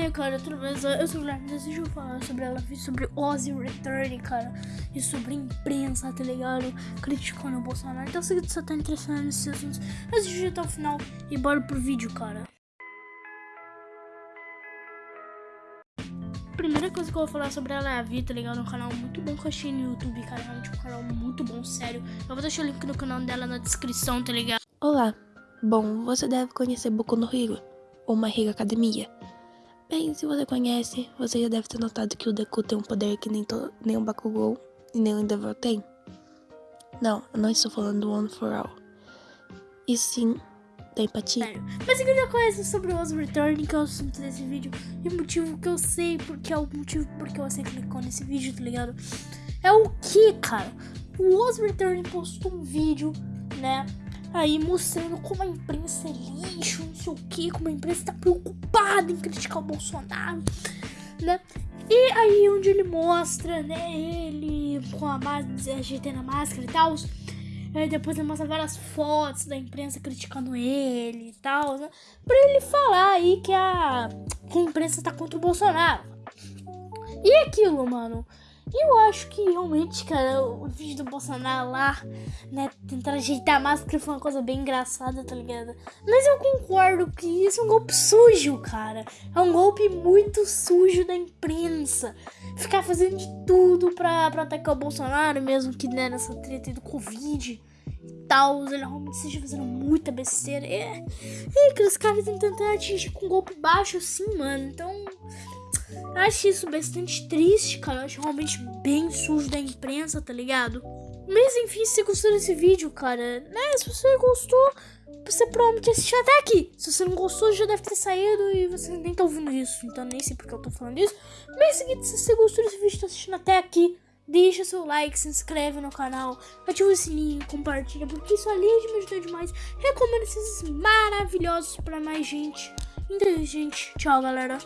aí, cara, tudo bem? Eu sou o Guilherme, deixa eu falar sobre ela, sobre Ozzy Return, cara, e sobre a imprensa, tá ligado? Criticando o Bolsonaro. Então, se você tá interessado nesses assuntos, assiste até o final e bora pro vídeo, cara. Primeira coisa que eu vou falar sobre ela é a Vi, tá ligado? Um canal muito bom que eu achei no YouTube, cara. Realmente um canal muito bom, sério. Eu vou deixar o link no canal dela na descrição, tá ligado? Olá. Bom, você deve conhecer Boku no Hero, ou My Hero Academia. Bem, se você conhece, você já deve ter notado que o Deku tem um poder que nem, nem o Bakugou e nem o Endeavor tem. Não, eu não estou falando do One for All. E sim, da empatia. Mas se já conhece sobre o Oz Return, que é o assunto desse vídeo, e o motivo que eu sei, porque é o motivo porque você clicou nesse vídeo, tá ligado? É o que, cara? O Oz Return postou um vídeo, né? Aí mostrando como a imprensa é lixo, não sei o que, como a imprensa tá preocupada em criticar o Bolsonaro, né? E aí onde ele mostra, né, ele com a máscara, ajeitando a máscara e tal. Aí depois ele mostra várias fotos da imprensa criticando ele e tal, né? Pra ele falar aí que a, que a imprensa tá contra o Bolsonaro. E aquilo, mano. Eu acho que realmente, cara, o vídeo do Bolsonaro lá, né, tentando ajeitar a máscara foi uma coisa bem engraçada, tá ligado? Mas eu concordo que isso é um golpe sujo, cara. É um golpe muito sujo da imprensa. Ficar fazendo de tudo pra, pra atacar o Bolsonaro, mesmo que né, nessa treta do Covid e tal, ele realmente esteja fazendo muita besteira. É, é aqueles caras tentando atingir com um golpe baixo assim, mano. Então. Eu acho isso bastante triste, cara. Eu acho realmente bem sujo da imprensa, tá ligado? Mas enfim, se você gostou desse vídeo, cara, né? Se você gostou, você provavelmente assistiu até aqui. Se você não gostou, já deve ter saído e você nem tá ouvindo isso. Então nem sei porque eu tô falando isso. Mas seguinte, se você gostou desse vídeo, tá assistindo até aqui, deixa seu like, se inscreve no canal, ativa o sininho, compartilha, porque isso além de me ajudar demais, recomendo esses maravilhosos pra mais gente. Então, gente, tchau, galera.